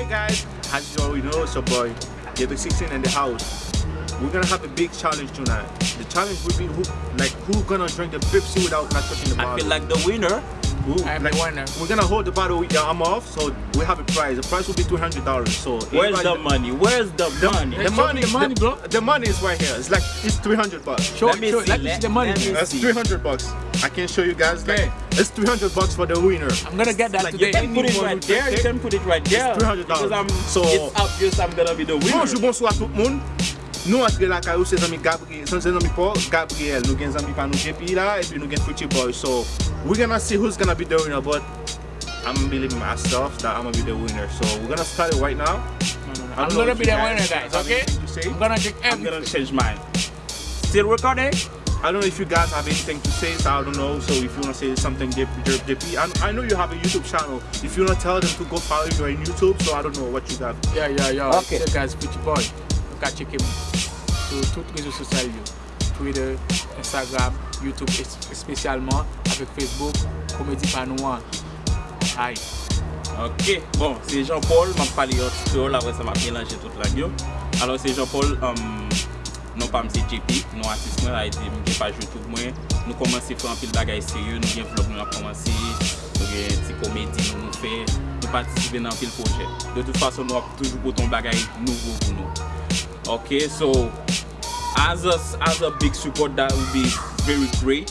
guys, as you already know, it's your boy, Ghetto 16 in the house. We're gonna have a big challenge tonight. The challenge will be who, like who gonna drink the Pepsi without not touching the bottle. I feel like the winner. Who, I'm like, the winner. We're gonna hold the bottle with your arm off, so we have a prize. The prize will be two hundred dollars. So Where's the money? Where's the, money? The money, the money, the, bro. the money is right here. It's like it's three hundred bucks. Show, Let me show, see, let me let- see the money. let me. That's see. 300 bucks. I can show you guys. Like, Okay. it's 300 bucks for the winner. I'm gonna get that Like, you today. You can put it right there. You can put it right there. $300. I'm, So- it's obvious I'm gonna be the winner. Bonjour, bonsoir tout le monde. Nous entre la caillou, c'est amis Gabriel, c'est amis Paul, Gabriel. Nous avons amis Panou JP là, et puis nous avons Pretty Boy. So we're gonna see who's gonna be the winner, but I'm believing myself that I'm gonna be the winner. So we're gonna start it right now. I I'm gonna be the winner, guys guys. Okay? anything say. I'm gonna drink I'm gonna change mine. Still recording? I don't know if you guys have anything to say, so I don't know. So if you wanna say something, JP, JP, I, I know you have a YouTube channel. If you wanna tell them to go follow you on YouTube, so I don't know what you got. Yeah, yeah, yeah. Okay. Ce gars, petit boy. ka cheke mwen sou tout rezo sosyal yo. Twitter, Instagram, Youtube, espesyalman avek Facebook, Komedi Panouan. Hay. Ok, bon, se Jean-Paul, mwen pali yo tuto, la vre se mwen penanje tout la gyo. Alors se Jean-Paul, um, non pa mse JP, non atis mwen la ete mwen page Youtube mwen. Nou komanse fè an pil bagay seryo, nou gen vlog nou ap komanse, nou gen ti komedi nou nou fè, nou patisibe nan pil projè. De tout fason nou ap toujou poton bagay nouvo pou nou. Nous. Ok, so, as a, as a big support, that would be very great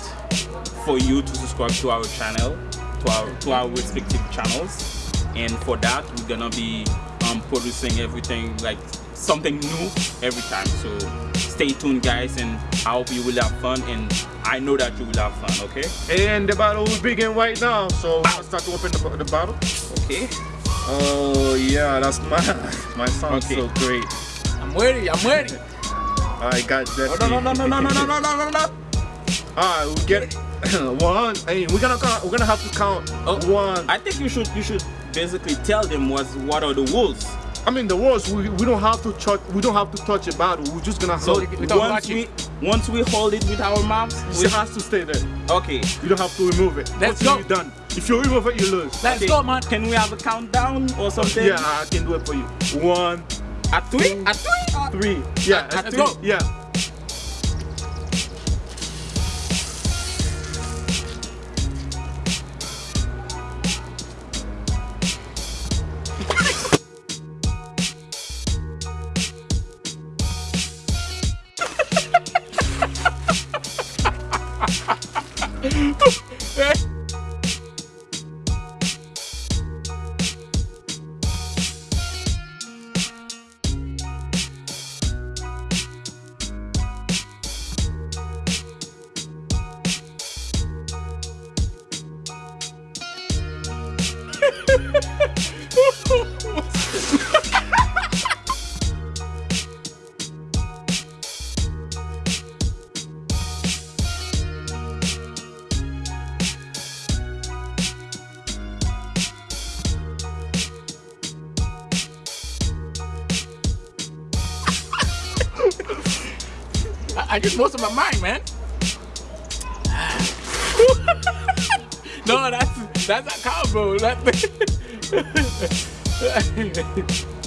for you to subscribe to our channel, to our to our respective channels. And for that, we're gonna be um, producing everything like something new every time. So stay tuned, guys, and I hope you will have fun. And I know that you will have fun. Okay? And the bottle will begin right now. So let's start to open the, the bottle. Okay. Oh yeah, that's my my sounds Okay. so great. I'm ready, I'm ready. I got that. Oh, no, no, no, no, no, no, no, no, no, no, no. Alright, we get one. Hey, we're gonna count, we're gonna have to count Oh, one. I, think you should you should basically tell them what what are the rules. I mean the words. We, we don't have to touch. We don't have to touch a bottle. We're just gonna So hold it. once we it. once we hold it with our mouths, we, It has to stay there. okay. You don't have to remove it. Let's Until go. You're done. If you remove it, you lose. Let's Okay, go, man. Can we have a countdown or something? Yeah, I can do it for you. One, a three? A three? Three. Yeah. A, a, a three. Go. Yeah. Hey! I, I just most of my mind, man. No, that's that's count, bro. That,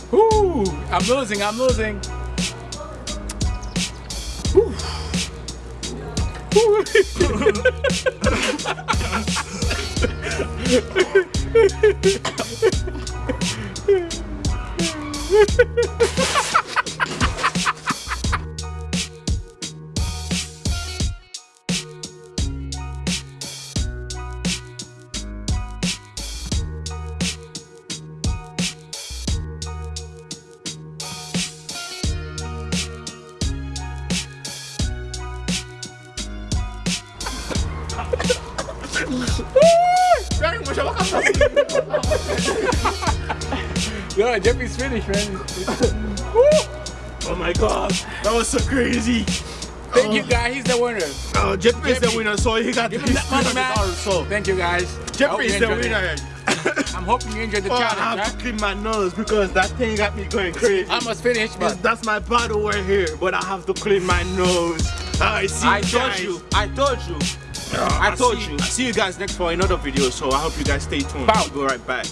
Ooh, I'm losing. I'm losing. Ooh. Yo, Jeffy's finished, man. Oh my god, that was so crazy. Thank you, guys. He's the winner. Uh, Jeffrey is the winner, so he got Give his him money, $300. So Thank you, guys. I you is the winner. I'm hoping you enjoyed the Oh, I challenge. have to clean my nose because that thing got me going crazy. I must finish, but that's my bottle right here, but I have to clean my nose. I see I you told you. I told you. Uh, I told see- you. I see you guys next for another video, so I hope you guys stay tuned. Bow. I'll be right back.